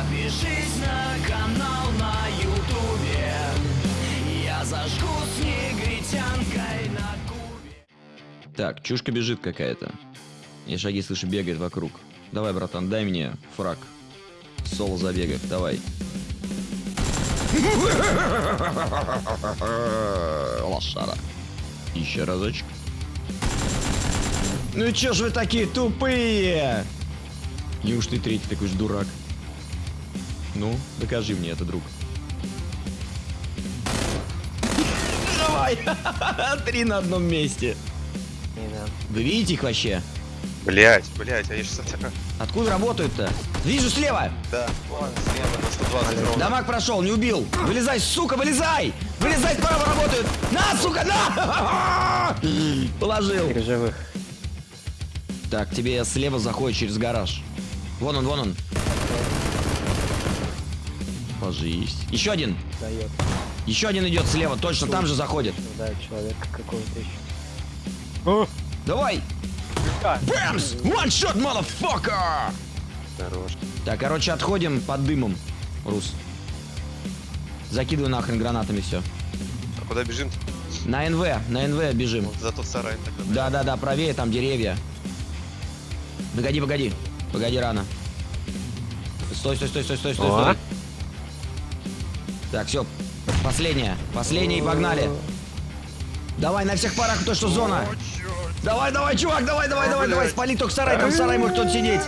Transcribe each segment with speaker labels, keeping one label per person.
Speaker 1: Подпишись на канал на ютубе Я зажгу с негритянкой на кубе
Speaker 2: Так, чушка бежит какая-то. Я шаги слышу, бегает вокруг. Давай, братан, дай мне фраг. Соло забегает, давай. Лошара. Еще разочек. Ну и чё ж вы такие тупые? Неужто ты третий такой же дурак? Ну, докажи мне это, друг. Давай! Три на одном месте. Вы видите их вообще?
Speaker 3: Блять, блять, а я сейчас.
Speaker 2: Откуда работают-то? Вижу слева!
Speaker 3: Да, вон, слева на 120 ровно.
Speaker 2: Дамаг прошел, не убил! Вылезай, сука, вылезай! Вылезай, справа работают! На, сука, на! Положил.
Speaker 4: Три живых.
Speaker 2: Так, тебе слева заходит через гараж. Вон он, вон он. Ложись. Еще один.
Speaker 4: Дает.
Speaker 2: Еще один идет слева, точно там же заходит.
Speaker 4: Ну да, человек какого-то еще.
Speaker 2: Давай! Бэмс! One shot, motherfucker!
Speaker 3: Хорош.
Speaker 2: Так, короче, отходим под дымом, Рус. Закидывай нахрен гранатами все.
Speaker 3: А куда бежим?
Speaker 2: На НВ, на НВ бежим.
Speaker 3: Вот за тот сарай тогда.
Speaker 2: Да, да, да, правее там деревья. Погоди, погоди. Погоди, рано. Стой, стой, стой, стой, стой, стой,
Speaker 4: О.
Speaker 2: стой. Так, все. Последняя. Последняя и погнали. Давай на всех парах, то что зона. Давай, давай, чувак, давай, давай, давай, давай. Спали только сарай, там в сарай может кто-то сидеть.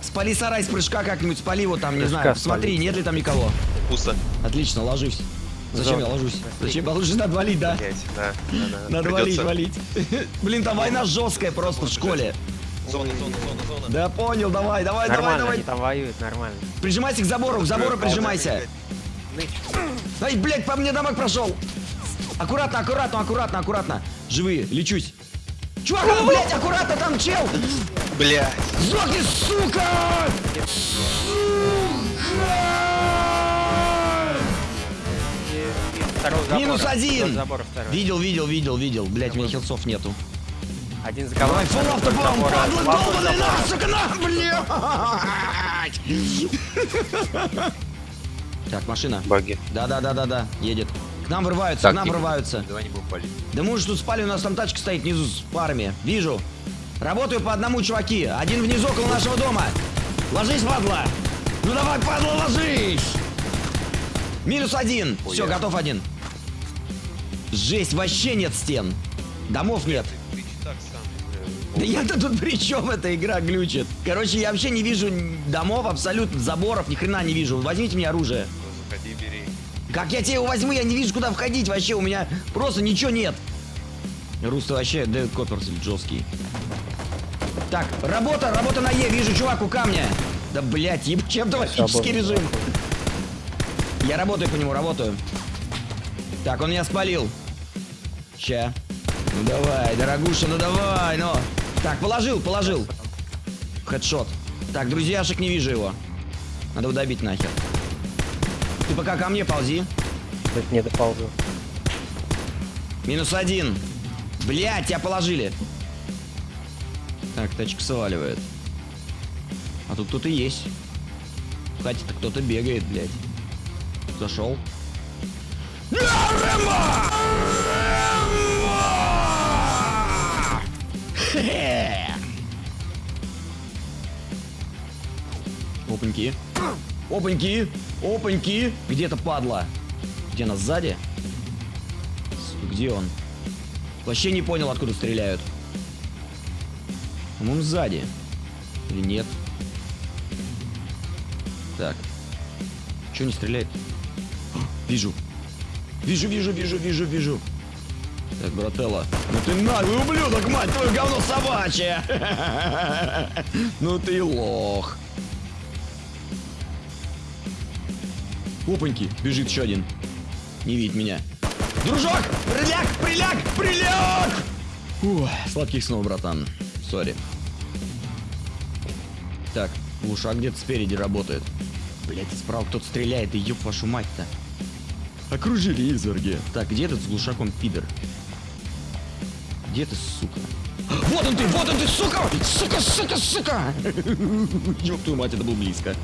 Speaker 2: Спали сарай с прыжка как-нибудь, спали его там, не знаю. Смотри, нет ли там никого.
Speaker 3: Пусто.
Speaker 2: Отлично, ложусь. Зачем я ложусь? Зачем я ложусь? Надо валить, да?
Speaker 3: Да.
Speaker 2: Надо валить, валить. Блин, там война жесткая просто в школе.
Speaker 3: Зона, зона, зона, зона.
Speaker 2: Да понял, давай, давай, давай,
Speaker 4: Нормально,
Speaker 2: давай.
Speaker 4: они там воюют, нормально.
Speaker 2: Прижимайся к забору, к забору прижимайся. Ай, блядь, по мне дамаг прошел. Аккуратно, аккуратно, аккуратно, аккуратно. Живые, лечусь. Чувак, а, блядь, аккуратно, там чел.
Speaker 3: Блять.
Speaker 2: Сдохни, сука!
Speaker 4: Забора.
Speaker 2: Минус один. Видел, видел, видел, видел. Блядь, у меня хилсов нету.
Speaker 4: Один за кого?
Speaker 2: фул автобом, падла долбаный, на, сука, на, блядь! Так, машина.
Speaker 3: Баги.
Speaker 2: Да, да, да, да, да, едет. К нам врываются,
Speaker 3: Так,
Speaker 2: к нам врываются.
Speaker 3: Давай не будем палить.
Speaker 2: Да мы уже тут спали, у нас там тачка стоит внизу с парами. Вижу. Работаю по одному, чуваки. Один внизу около нашего дома. Ложись, падла. Ну давай, падла, ложись. Минус один. Все, готов один. Жесть, вообще нет стен. Домов нет. Да я-то тут при чем эта игра глючит? Короче, я вообще не вижу домов, абсолютно заборов, ни хрена не вижу. Возьмите мне оружие.
Speaker 3: Заходи, бери.
Speaker 2: Как я тебе его возьму, я не вижу, куда входить вообще, у меня просто ничего нет. Рус, ты вообще Дэвид Копперфильд жесткий. Так, работа, работа на Е, вижу чувак у камня. Да, блядь, еб, чем автоматический
Speaker 4: Свободно.
Speaker 2: режим. Я работаю по нему, работаю. Так, он меня спалил. Ща. Ну давай, дорогуша, ну давай, ну. Так, положил, положил. Хедшот. Так, друзьяшек не вижу его. Надо его добить нахер. Ты пока ко мне ползи.
Speaker 4: Тут не доползу.
Speaker 2: Минус один. Блять, тебя положили. Так, тачка сваливает. А тут кто-то есть. Кстати-то кто-то бегает, блядь. Зашел. Хе-хе. Опаньки. Опаньки. Опаньки. Где-то падла. Где она сзади? Где он? Вообще не понял, откуда стреляют. По-моему, сзади. Или нет? Так. Чего не стреляет? Вижу. Вижу, вижу, вижу, вижу, вижу. Так, брателла. Ну ты наглый ублюдок, мать твою, говно собачье! Ну ты лох. Опаньки, бежит еще один. Не видит меня. Дружок! Приляг! Приляг! Приляг! Ух, сладких снов, братан. Сори. Так, глушак где-то спереди работает. Блять, справа кто-то стреляет, и ёб вашу мать-то. Окружили изверги. Так, где этот с глушаком пидор? Где ты, сука? Вот он ты, вот он ты, сука! Сука, сука, сука! Ёб твою мать, это был близко.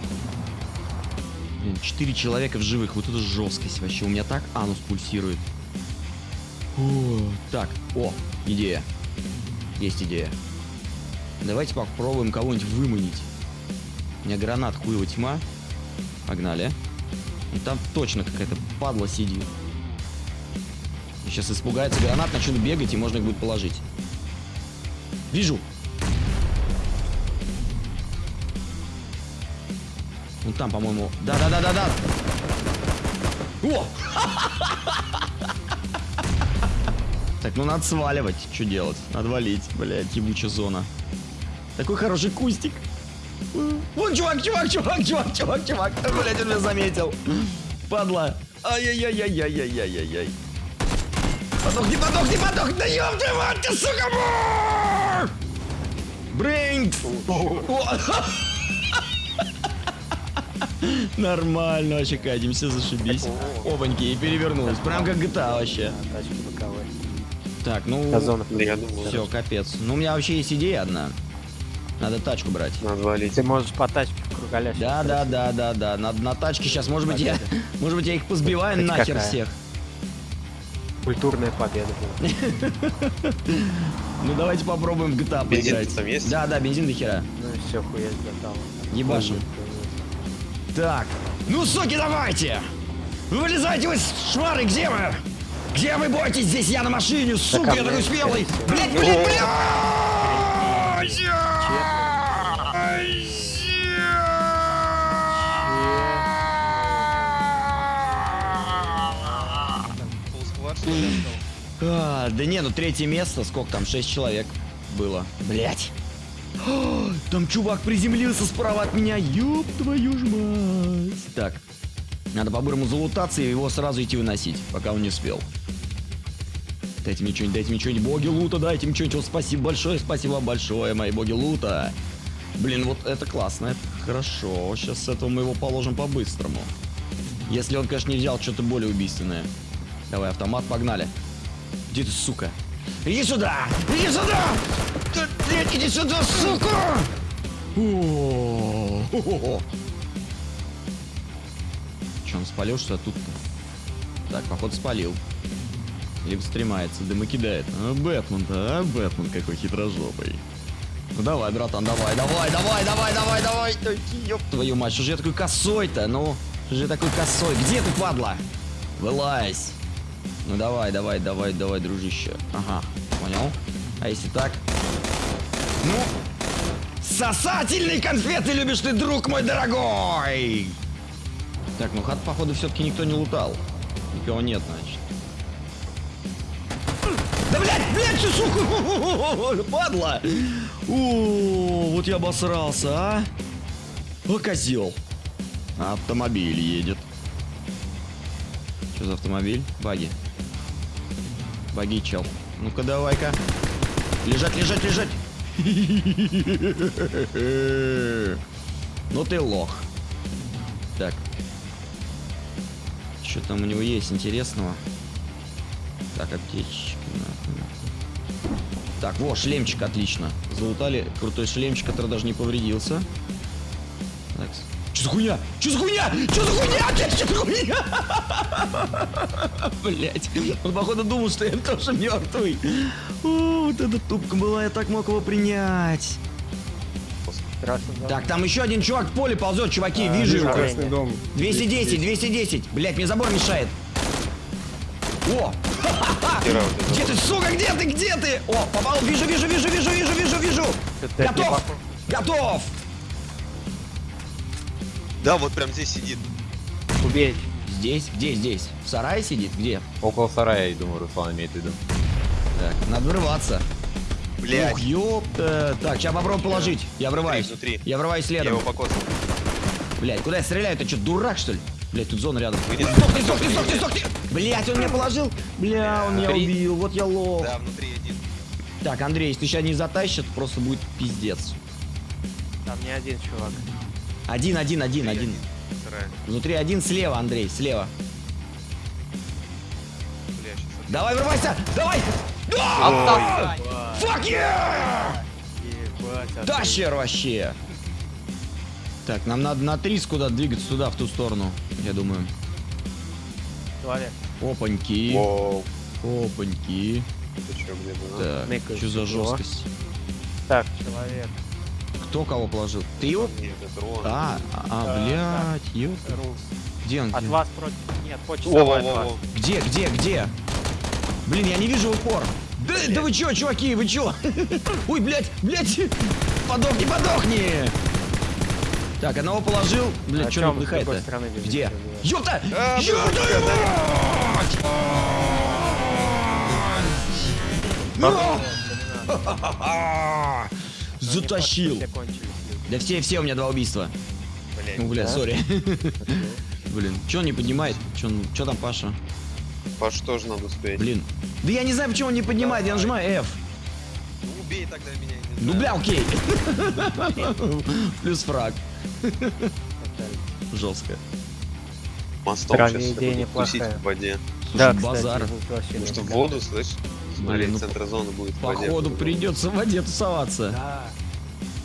Speaker 2: Блин, четыре человека в живых. Вот это жесткость вообще. У меня так анус пульсирует. О, так, о, идея. Есть идея. Давайте попробуем кого-нибудь выманить. У меня гранат хуева тьма. Погнали. И там точно какая-то падла сидит. Сейчас испугается гранат, начнут бегать, и можно их будет положить. Вижу. Вон там, по-моему. Да-да-да-да-да. О! Так, ну надо сваливать. Что делать? Надо валить. Блядь, ебучая зона. Такой хороший кустик. Вон чувак, чувак, чувак, чувак, чувак, чувак. Блядь, он меня заметил. Падла. Ай-яй-яй-яй-яй-яй-яй-яй. Подохни, подохни, подохни, да ёб твою мать, ты, сука! Брейн! Нормально вообще катимся, зашибись. Опаньки, и перевернулась. Прям как GTA вообще. Так, ну... Все, капец. Ну, у меня вообще есть идея одна. Надо тачку брать.
Speaker 3: надо валить.
Speaker 4: Ты можешь по тачке в кругаля
Speaker 2: Да, да, да, да, да. На, на тачке сейчас, может быть, я, может быть, я их позбиваю нахер всех.
Speaker 4: Культурная победа была.
Speaker 2: Ну, давайте попробуем в GTA
Speaker 3: Бензин
Speaker 2: поиграть.
Speaker 3: там есть?
Speaker 2: Да, да, бензин до хера.
Speaker 4: Ну и все, хуясь готово.
Speaker 2: Ебашим. Так. Ну, суки, давайте! Вы вылезайте вы, шмары, где вы? Где вы бойтесь? Здесь я на машине, сука, я такой смелый! Блять, блять, блять! А, да не, ну третье место, сколько там, шесть человек было. Блять. Там чувак приземлился справа от меня, ёб твою ж мать. Так, надо по-бырому залутаться и его сразу идти выносить, пока он не успел. Дайте мне что-нибудь, дайте мне что-нибудь, боги лута, дайте мне что-нибудь. Спасибо большое, спасибо большое, мои боги лута. Блин, вот это классно, это хорошо. Сейчас с этого мы его положим по-быстрому. Если он, конечно, не взял что-то более убийственное. Давай, автомат, погнали. Где ты, сука? Иди сюда! Иди сюда! Да, Блядь, иди сюда, сука! Че, он спалил что тут-то? Так, походу спалил. Либо стремается, дымы кидает. А, Бэтмен-то, а? Бэтмен какой хитрожопый. Ну давай, братан, давай, давай, давай, давай, давай, давай. Да Ёб твою мать, что же я такой косой-то? Ну, что же я такой косой? Где ты, падла? Вылазь. Ну давай, давай, давай, давай, дружище. Ага, понял. А если так? Ну, сосательные конфеты любишь ты, друг мой дорогой! Так, ну хат, походу, все-таки никто не лутал. Никого нет, значит. Да, блядь, блядь, сука! Падла! О, вот я обосрался, а? О, козел. Автомобиль едет. Что за автомобиль? Баги. Баги, чел. Ну-ка, давай-ка. Лежать, лежать, лежать. Ну ты лох. Так. Что там у него есть интересного? Так, аптечки. Так, во, шлемчик, отлично. Залутали крутой шлемчик, который даже не повредился. Что за хуйня? Что за хуйня? Что за хуйня? Что за хуйня? Блять. Он, походу, думал, что я тоже мертвый. О, вот эта тупка была, я так мог его принять.
Speaker 4: Красный дом.
Speaker 2: Так, там еще один чувак в поле ползет, чуваки, вижу его.
Speaker 4: Красный
Speaker 5: дом.
Speaker 2: 210, 210. Блять, мне забор мешает. О! Где ты, сука, где ты, где ты? О, попал, вижу, вижу, вижу, вижу, вижу, вижу, вижу. Готов, готов.
Speaker 3: Да, вот прям здесь сидит.
Speaker 4: Убей.
Speaker 2: Здесь, где здесь? В сарае сидит? Где?
Speaker 5: Около сарая, я думаю, Руслан имеет в виду.
Speaker 2: Так, надо врываться.
Speaker 3: Блядь.
Speaker 2: Ух, ёпта. Так, сейчас попробую положить. Я врываюсь.
Speaker 3: Внутри, внутри.
Speaker 2: Я врываюсь
Speaker 3: Я
Speaker 2: следом.
Speaker 3: его покосил.
Speaker 2: Блять, куда я стреляю? Ты что, дурак, что ли? Блять, тут зона рядом. Сдохни, сдохни, сдохни, сдохни! Блять, он меня положил. Бля, он меня
Speaker 3: Внутри.
Speaker 2: убил. Вот я лох.
Speaker 3: Да, внутри один.
Speaker 2: Так, Андрей, если сейчас не затащит, просто будет пиздец.
Speaker 4: Там не один чувак.
Speaker 2: Один, один, один,
Speaker 3: Внутри
Speaker 2: один. Внутри один, слева, Андрей, слева. Давай, врывайся! Давай!
Speaker 4: Ебать,
Speaker 2: Fuck yeah!
Speaker 4: а
Speaker 2: Да,
Speaker 4: ты-
Speaker 2: щер вообще! Так, нам надо на 30 куда двигаться туда, в ту сторону, я думаю.
Speaker 4: Человек.
Speaker 2: Опаньки.
Speaker 3: Воу.
Speaker 2: Опаньки.
Speaker 3: Ты чё, где был?
Speaker 2: Так, что за жесткость?
Speaker 4: Так, человек.
Speaker 2: Кто кого положил? Ты его?
Speaker 3: Нет, это Рон.
Speaker 2: А, а, а, блядь, ёп. Где он?
Speaker 4: От
Speaker 2: где?
Speaker 4: вас против... Нет,
Speaker 3: во,
Speaker 4: часовой от вас.
Speaker 2: Где, где, где? Блин, я не вижу упор. Да, да вы чё, чуваки, вы чё? Ой, блядь, блядь. Подохни, подохни. Так, одного положил. Блядь,
Speaker 4: А чё
Speaker 2: он
Speaker 4: вы с другой
Speaker 2: выдыхает-то? Где? Ёпта!
Speaker 3: А,
Speaker 2: Ёпта! мать! Затащил. Да все, все, у меня два убийства.
Speaker 3: Блядь.
Speaker 2: Ну, бля,
Speaker 4: Да?
Speaker 2: сори. Блин, чё он не поднимает? Чё, он- чё там Паша?
Speaker 3: Паш тоже надо успеть.
Speaker 2: Блин. Да я не знаю, почему он не поднимает, я нажимаю F.
Speaker 3: Ну, убей тогда меня.
Speaker 2: Ну, бля, окей. Плюс фраг. Жестко.
Speaker 3: Мостом сейчас
Speaker 4: идея неплохая.
Speaker 3: в воде.
Speaker 4: Да,
Speaker 2: Слушай, базар.
Speaker 3: Потому что воду, слышь? Смотри,
Speaker 2: ну,
Speaker 3: центр зоны будет.
Speaker 2: Походу придется в воде тусоваться.
Speaker 4: Да.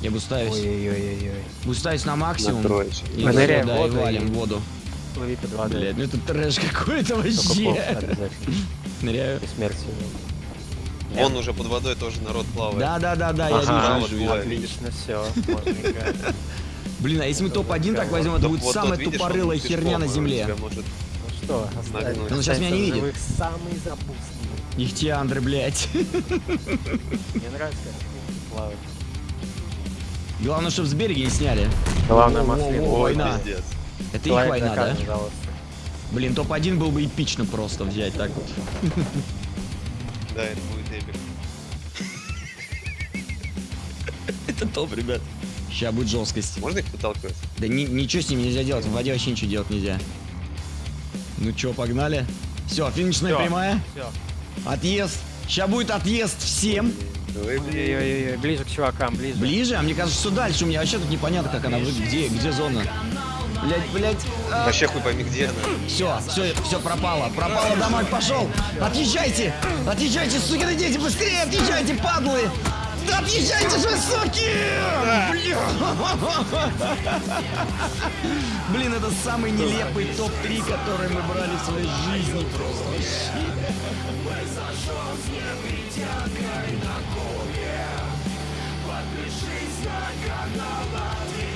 Speaker 2: Я бы ставить.
Speaker 4: Ой-ой-ой-ой.
Speaker 2: Буду ставить на максимум. И
Speaker 4: Поныряй
Speaker 2: всё,
Speaker 4: в
Speaker 2: да, и
Speaker 4: воду
Speaker 2: валим
Speaker 4: и-
Speaker 2: воду.
Speaker 4: Плыви под водой.
Speaker 2: Блядь, ну это трэш какой-то вообще. Ныряю.
Speaker 4: И смерти.
Speaker 3: Вон уже под водой тоже народ плавает.
Speaker 2: Да, да, да, да, я
Speaker 4: Ага,
Speaker 2: вижу, вижу,
Speaker 4: Отлично, все.
Speaker 2: Блин, а если мы топ-1 так возьмем, это
Speaker 3: Вот-
Speaker 2: будет самая тупорылая херня на земле.
Speaker 4: Ну что.
Speaker 3: Ну,
Speaker 2: Он сейчас меня не видит.
Speaker 4: Самый запусный.
Speaker 2: Ихтиандры, блядь.
Speaker 4: Мне нравится, плавают.
Speaker 2: Главное, чтобы с берега не сняли.
Speaker 4: Главное, маслин.
Speaker 2: во,
Speaker 3: Ой,
Speaker 2: война.
Speaker 3: пиздец.
Speaker 2: Это их
Speaker 4: Человек
Speaker 2: война, да?
Speaker 4: пожалуйста.
Speaker 2: Блин, топ-1 был бы эпично просто взять так вот.
Speaker 3: Да, это будет эпик.
Speaker 2: Это топ, ребят. Сейчас будет жесткость.
Speaker 3: Можно их подталкивать?
Speaker 2: Да ни- ничего с ними нельзя делать, в воде вообще ничего делать нельзя. Ну чё, погнали? Все, финишная
Speaker 4: Всё.
Speaker 2: прямая.
Speaker 4: Все.
Speaker 2: Отъезд. Сейчас будет отъезд всем.
Speaker 3: Блин.
Speaker 4: Ой-ой-ой, ближе к чувакам, ближе.
Speaker 2: Ближе, а мне кажется, что дальше. У меня вообще тут непонятно, как она выглядит. Где, где зона? Блять, блять.
Speaker 3: Вообще хуй пойми, где она.
Speaker 2: Все, все, все пропало. Пропало домой, пошел. Отъезжайте. Отъезжайте, сукины дети, быстрее отъезжайте, падлы. Да отъезжайте же, суки! Бля. Блин, это самый нелепый топ-3, который мы брали в своей жизни просто.
Speaker 1: Подпишись на канал